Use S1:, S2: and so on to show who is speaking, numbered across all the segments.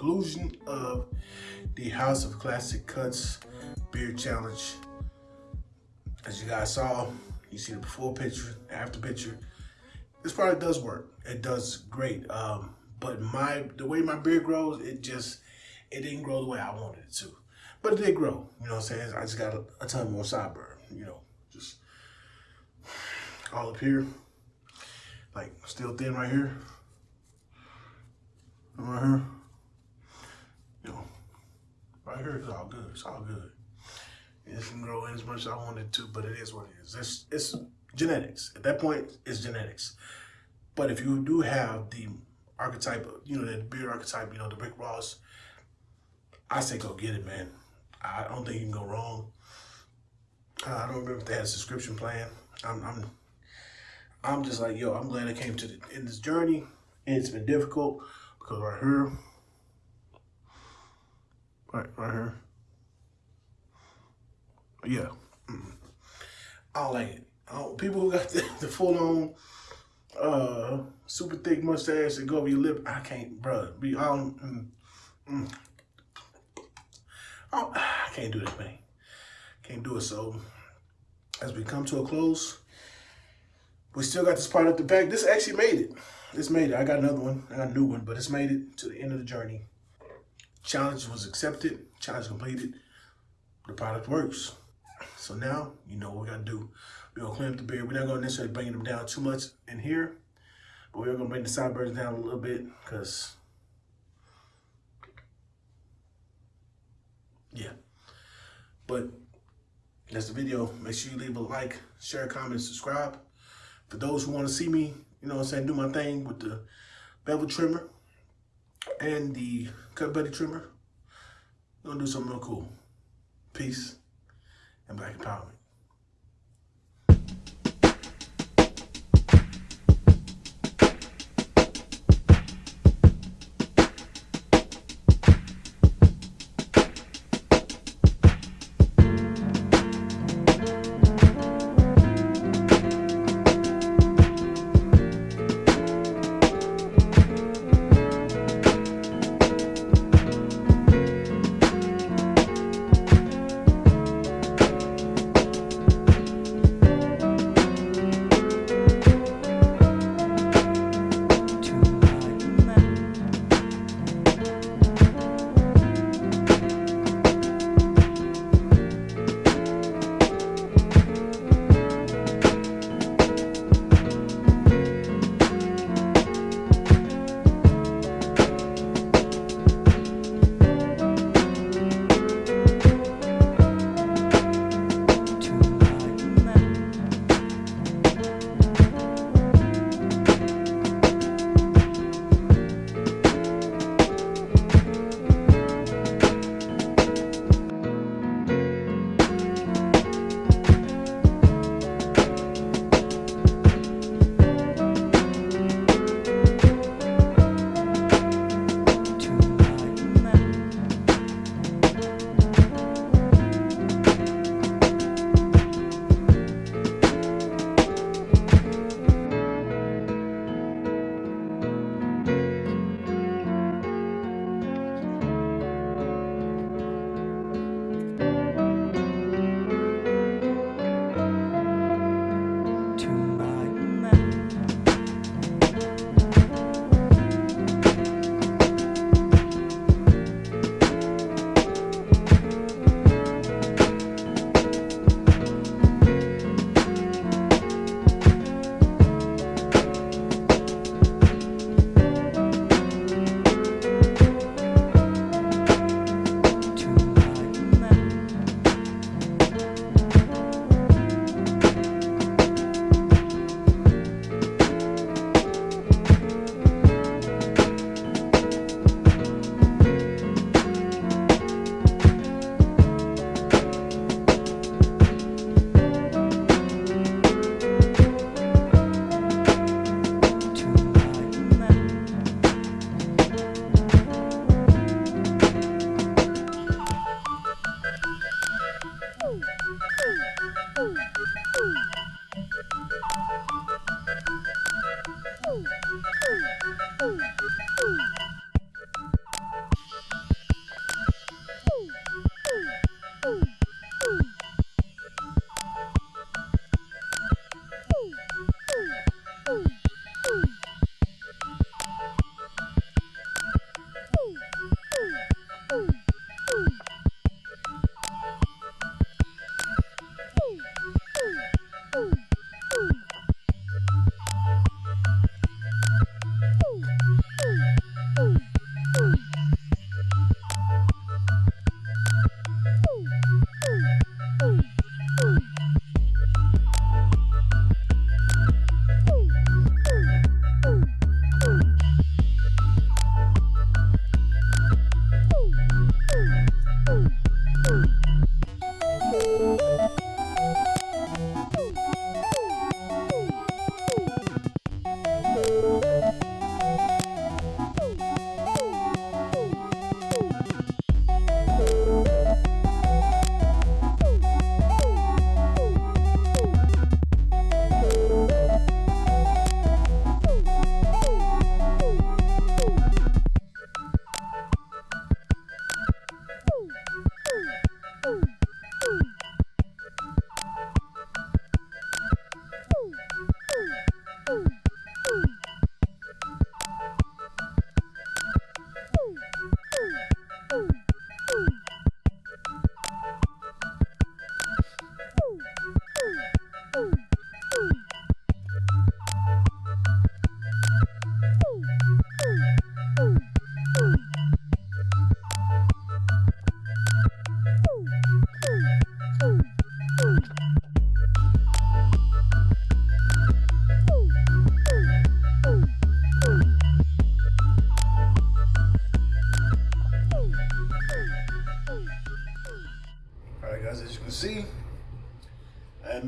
S1: conclusion of the House of Classic Cuts Beard Challenge. As you guys saw, you see the before picture, after picture. This product does work. It does great. Um, but my the way my beard grows, it just it didn't grow the way I wanted it to. But it did grow. You know what I'm saying? I just got a, a ton more sideburn. You know, just all up here, like still thin right here, right here. Right here is all good. It's all good. It didn't grow in as much as I wanted to, but it is what it is. It's, it's genetics. At that point, it's genetics. But if you do have the archetype, you know, that beard archetype, you know, the Rick Ross, I say go get it, man. I don't think you can go wrong. I don't remember if they had a subscription plan. I'm, I'm, I'm just like, yo, I'm glad I came to the, in this journey. And it's been difficult because right here, right, right here, yeah, I don't like it. Don't, people who got the, the full on, uh, super thick mustache that go over your lip, I can't, bro. Be all, mm, mm. Oh, I can't do this, man. Can't do it. So, as we come to a close, we still got this part at the back. This actually made it. This made it. I got another one. I got a new one, but it's made it to the end of the journey. Challenge was accepted. Challenge completed. The product works. So now, you know what we got to do. We're to clean up the beard. We're not to necessarily bring them down too much in here, but we're to bring the sideburns down a little bit because, yeah. But that's the video. Make sure you leave a like, share, comment, subscribe. For those who want to see me, you know what I'm saying, do my thing with the bevel trimmer and the cut buddy trimmer, I'm going to do something real cool. Peace and black empowerment.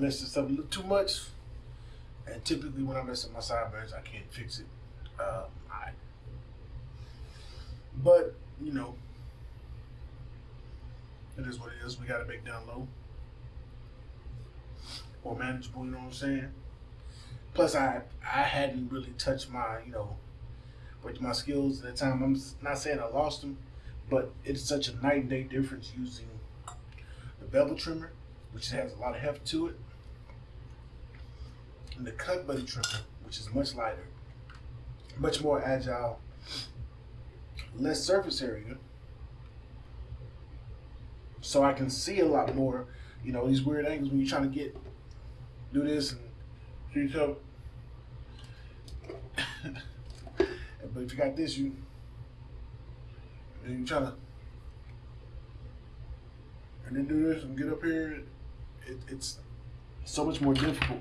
S1: This up a little too much. And typically when I mess up my sideburns, I can't fix it. Um, I, but, you know, it is what it is. We got to make down low. or manageable, you know what I'm saying? Plus, I I hadn't really touched my, you know, with my skills at the time. I'm not saying I lost them, but it's such a night and day difference using the bevel trimmer, which has a lot of heft to it, the cut buddy trimmer, which is much lighter, much more agile, less surface area, so I can see a lot more. You know, these weird angles when you're trying to get do this and reach up. but if you got this, you and you trying to and then do this and get up here. It, it's so much more difficult,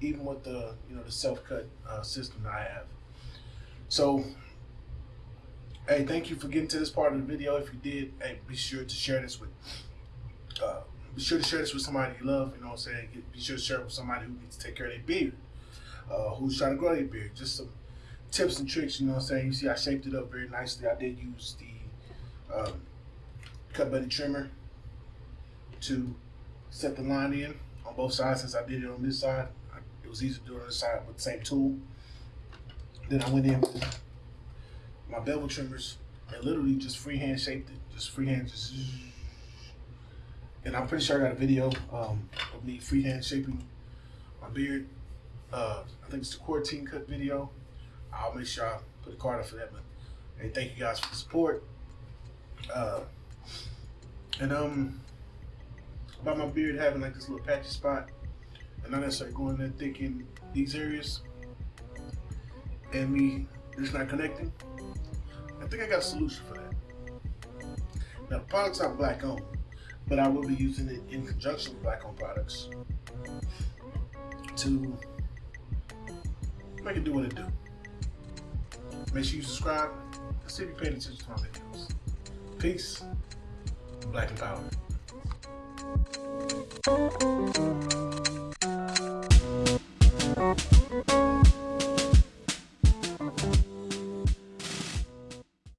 S1: even with the you know the self cut uh, system that I have. So, hey, thank you for getting to this part of the video. If you did, hey, be sure to share this with. Uh, be sure to share this with somebody you love. You know what I'm saying? Be sure to share it with somebody who needs to take care of their beard, uh, who's trying to grow their beard. Just some tips and tricks. You know what I'm saying? You see, I shaped it up very nicely. I did use the um, cut buddy trimmer to set the line in on both sides. Since I did it on this side, was easy to do on this side with the same tool. Then I went in with my bevel trimmers and literally just freehand shaped it. Just freehand, just and I'm pretty sure I got a video um, of me freehand shaping my beard. Uh, I think it's the quarantine cut video. I'll make sure I put a card up for that. But hey, thank you guys for the support. Uh, and um, about my beard having like this little patchy spot, and not necessarily going that thick in these areas, and me just not connecting. I think I got a solution for that. Now the products are black owned but I will be using it in conjunction with black owned products to make it do what it do. Make sure you subscribe and see if you're paying attention to my videos. Peace, black and power.